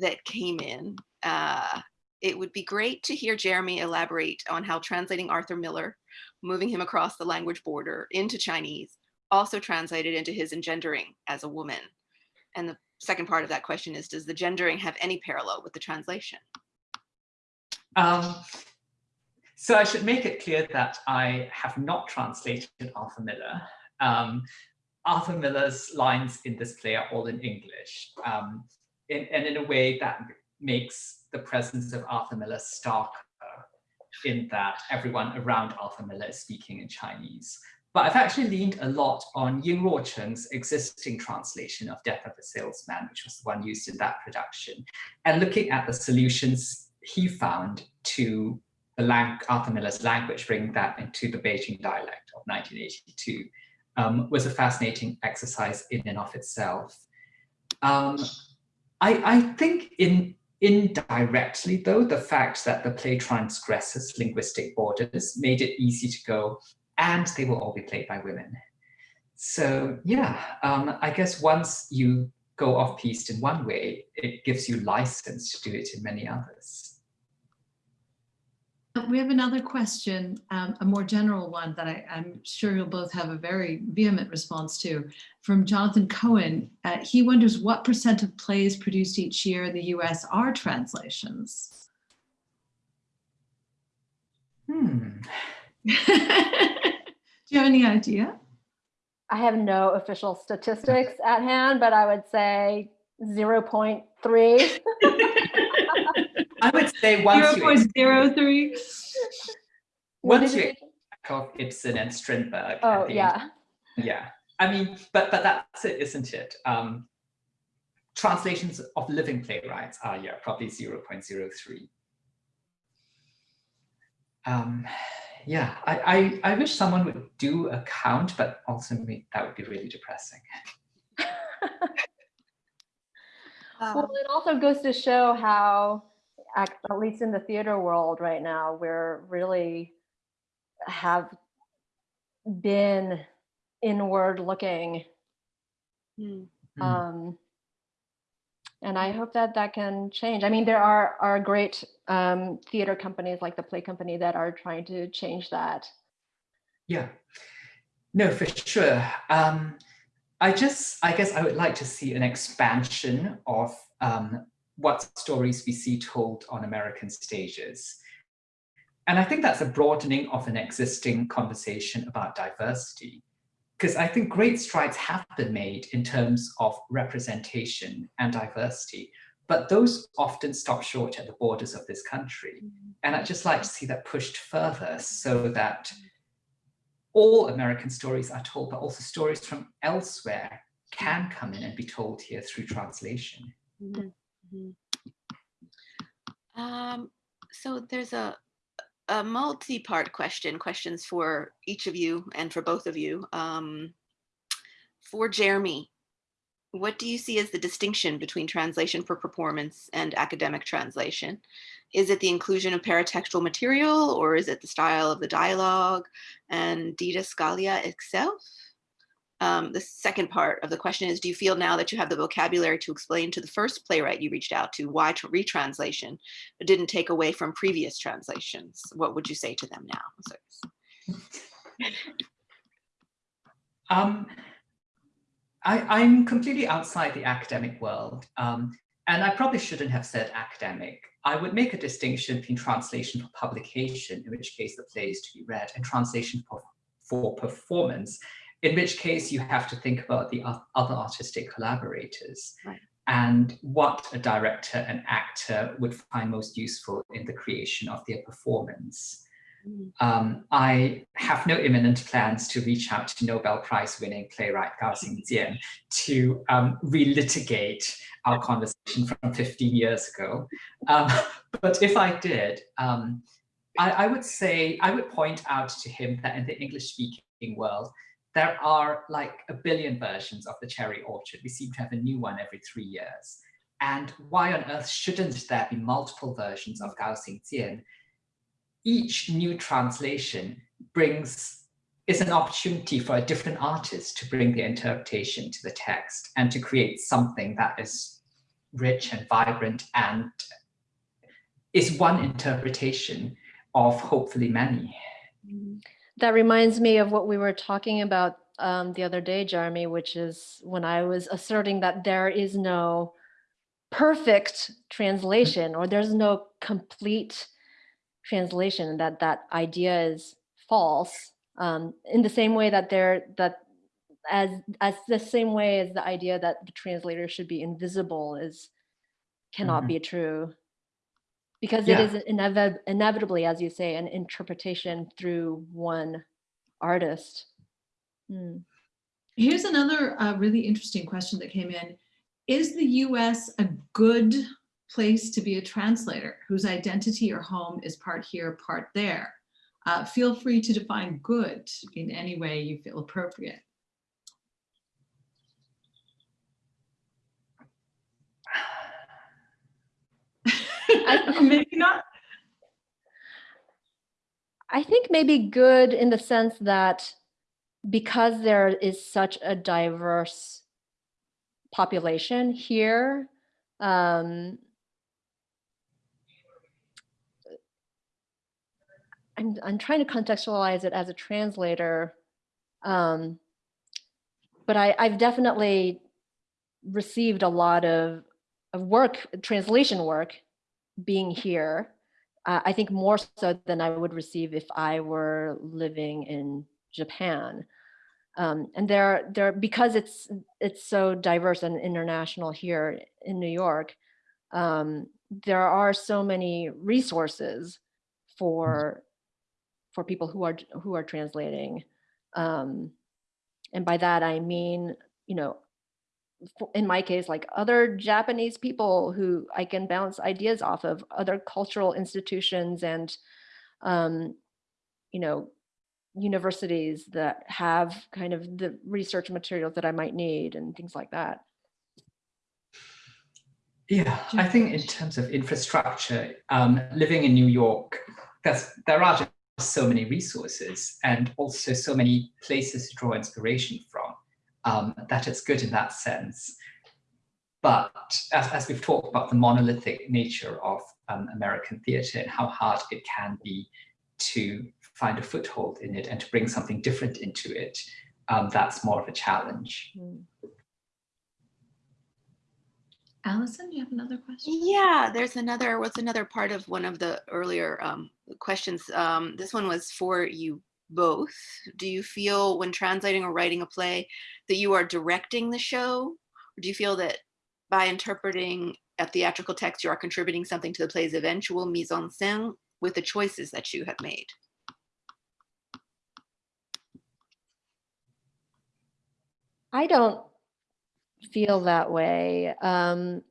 that came in uh it would be great to hear Jeremy elaborate on how translating Arthur Miller, moving him across the language border into Chinese, also translated into his engendering as a woman. And the second part of that question is, does the gendering have any parallel with the translation? Um, so I should make it clear that I have not translated Arthur Miller. Um, Arthur Miller's lines in this play are all in English, um, in, and in a way that makes the presence of Arthur Miller starker in that everyone around Arthur Miller is speaking in Chinese. But I've actually leaned a lot on Ying Ruocheng's existing translation of Death of a Salesman, which was the one used in that production, and looking at the solutions he found to the lang Arthur Miller's language, bringing that into the Beijing dialect of 1982, um, was a fascinating exercise in and of itself. Um, I, I think in indirectly, though, the fact that the play transgresses linguistic borders made it easy to go, and they will all be played by women. So yeah, um, I guess once you go off-piste in one way, it gives you license to do it in many others. We have another question, um, a more general one that I, am sure you'll both have a very vehement response to from Jonathan Cohen. Uh, he wonders what percent of plays produced each year in the US are translations? Hmm. Do you have any idea? I have no official statistics at hand, but I would say 0.3. I would say once Zero point zero three. once you of Ibsen and Strindberg. Oh yeah. Yeah. I mean, but but that's it, isn't it? Um, translations of living playwrights are yeah probably 0.03. Um, yeah, I, I I wish someone would do a count, but also that would be really depressing. well, it also goes to show how at, at least in the theater world right now, we're really have been inward looking. Mm. Um, and I hope that that can change. I mean, there are, are great um, theater companies like the Play Company that are trying to change that. Yeah, no, for sure. Um, I just, I guess I would like to see an expansion of um, what stories we see told on American stages. And I think that's a broadening of an existing conversation about diversity, because I think great strides have been made in terms of representation and diversity, but those often stop short at the borders of this country. And I'd just like to see that pushed further so that all American stories are told, but also stories from elsewhere can come in and be told here through translation. Mm -hmm. Mm -hmm. um, so there's a, a multi-part question, questions for each of you and for both of you. Um, for Jeremy, what do you see as the distinction between translation for performance and academic translation? Is it the inclusion of paratextual material or is it the style of the dialogue and didascalia itself? Um, the second part of the question is, do you feel now that you have the vocabulary to explain to the first playwright you reached out to why retranslation didn't take away from previous translations? What would you say to them now? Um, I, am completely outside the academic world. Um, and I probably shouldn't have said academic. I would make a distinction between translation for publication, in which case the play is to be read, and translation for, for performance, in which case you have to think about the other artistic collaborators Right. and what a director and actor would find most useful in the creation of their performance. Mm. Um, I have no imminent plans to reach out to Nobel Prize winning playwright Gao Xingjian to um, relitigate our conversation from 15 years ago. Um, but if I did, um, I, I would say, I would point out to him that in the English speaking world, there are like a billion versions of the cherry orchard. We seem to have a new one every three years. And why on earth shouldn't there be multiple versions of Gao Xingjian? Each new translation brings is an opportunity for a different artist to bring their interpretation to the text and to create something that is rich and vibrant and is one interpretation of hopefully many. That reminds me of what we were talking about um, the other day, Jeremy, which is when I was asserting that there is no perfect translation or there's no complete translation that that idea is false um, in the same way that there that as as the same way as the idea that the translator should be invisible is cannot Mhm. be true because Yeah. it is inevi- inevitably as you say an interpretation through one artist Hmm. Here's another uh, really interesting question that came in. Is the US a good place to be a translator whose identity or home is part here, part there? Uh, feel free to define good in any way you feel appropriate. Maybe not. I think maybe good in the sense that because there is such a diverse population here, um, I'm, I'm trying to contextualize it as a translator, um, but I, I've definitely received a lot of, of work, translation work being here uh, I think more so than I would receive if I were living in Japan. Um, and there, there, because it's it's so diverse and international here in New York, um, there are so many resources for for people who are who are translating. Um, and by that I mean, you know, in my case, like other Japanese people who I can bounce ideas off of, other cultural institutions and, um, you know, universities that have kind of the research materials that I might need and things like that. Yeah, I think in terms of infrastructure, um, living in New York, there's, there are so many resources and also so many places to draw inspiration from um, that it's good in that sense. But as, as we've talked about the monolithic nature of um, American theatre and how hard it can be to find a foothold in it and to bring something different into it, um, that's more of a challenge. Mm. Allison, do you have another question? Yeah, there's another, what's another part of one of the earlier um, questions? Um, this one was for you both. Do you feel when translating or writing a play that you are directing the show? Or do you feel that by interpreting a theatrical text, you are contributing something to the play's eventual mise en scène with the choices that you have made? I don't feel that way. Um,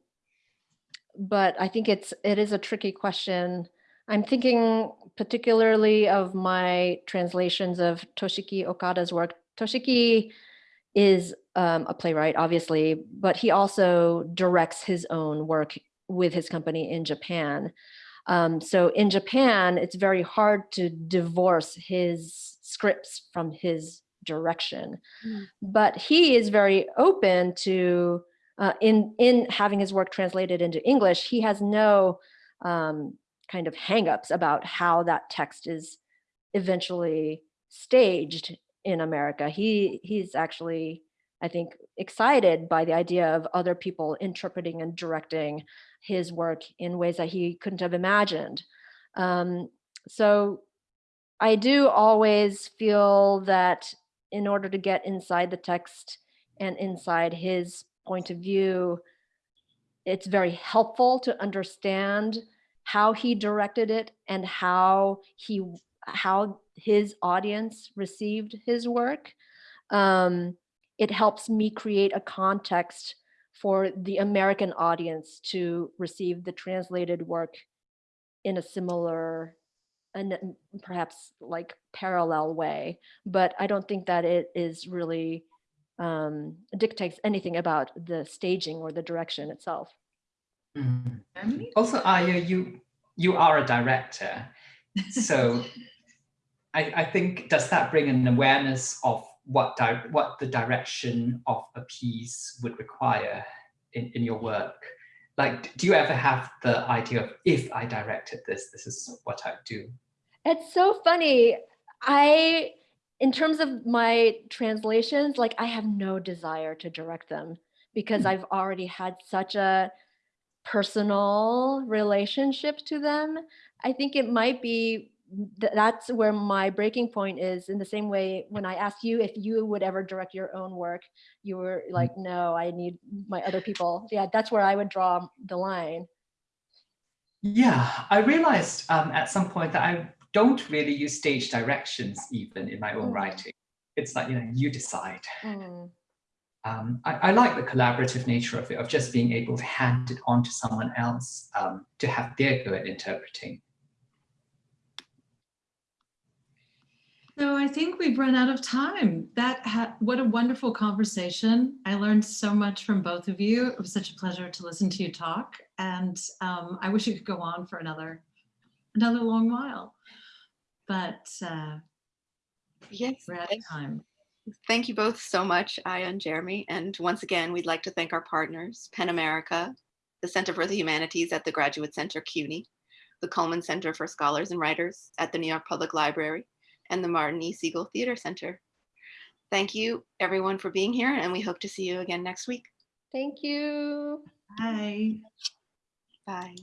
but I think it's it is a tricky question. I'm thinking particularly of my translations of Toshiki Okada's work. Toshiki is um, a playwright, obviously, but he also directs his own work with his company in Japan. Um, so in Japan, it's very hard to divorce his scripts from his direction. Mm. But he is very open to uh, in in having his work translated into English. He has no um, kind of hangups about how that text is eventually staged in America. He he's actually I think, excited by the idea of other people interpreting and directing his work in ways that he couldn't have imagined. Um, so I do always feel that in order to get inside the text and inside his point of view, it's very helpful to understand how he directed it and how he how his audience received his work. Um, it helps me create a context for the American audience to receive the translated work in a similar and perhaps like parallel way. But I don't think that it is really um, dictates anything about the staging or the direction itself. Mhm. Also, Aya, you you are a director, so I, I think does that bring an awareness of what di what the direction of a piece would require in, in your work? Like, do you ever have the idea of if I directed this, this is what I'd do? It's so funny. I, in terms of my translations, like I have no desire to direct them because Hmm. I've already had such a personal relationship to them. I think it might be th- that's where my breaking point is in the same way when I asked you if you would ever direct your own work, you were like, no, I need my other people. Yeah, that's where I would draw the line. Yeah, I realized um, at some point that I don't really use stage directions even in my own Mm. writing. It's like, you know, you decide. Mm. Um, I, I like the collaborative nature of it, of just being able to hand it on to someone else um, to have their go at interpreting. So I think we've run out of time. That ha- what a wonderful conversation. I learned so much from both of you. It was such a pleasure to listen to you talk, and um, I wish it could go on for another another long while. But uh, Yes. we're out of thank- time. Thank you both so much, Aya and Jeremy. And once again, we'd like to thank our partners, PEN America, the Center for the Humanities at the Graduate Center CUNY, the Cullman Center for Scholars and Writers at the New York Public Library, and the Martin E. Segal Theater Center. Thank you, everyone, for being here, and we hope to see you again next week. Thank you. Bye. Bye.